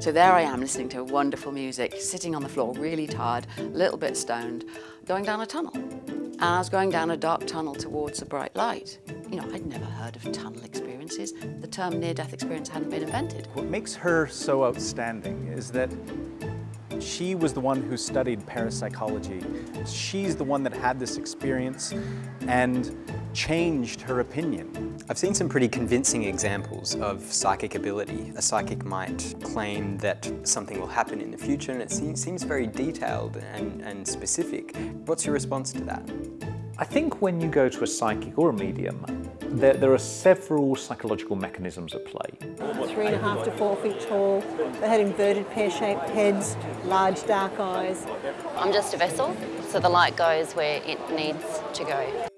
So there I am listening to wonderful music, sitting on the floor, really tired, a little bit stoned, going down a tunnel. And I was going down a dark tunnel towards a bright light. You know, I'd never heard of tunnel experiences. The term near-death experience hadn't been invented. What makes her so outstanding is that she was the one who studied parapsychology. She's the one that had this experience and changed her opinion. I've seen some pretty convincing examples of psychic ability. A psychic might claim that something will happen in the future and it seems very detailed and, and specific. What's your response to that? I think when you go to a psychic or a medium, there, there, are several psychological mechanisms at play. Three and a half to four feet tall. They had inverted pear-shaped heads, large dark eyes. I'm just a vessel, so the light goes where it needs to go.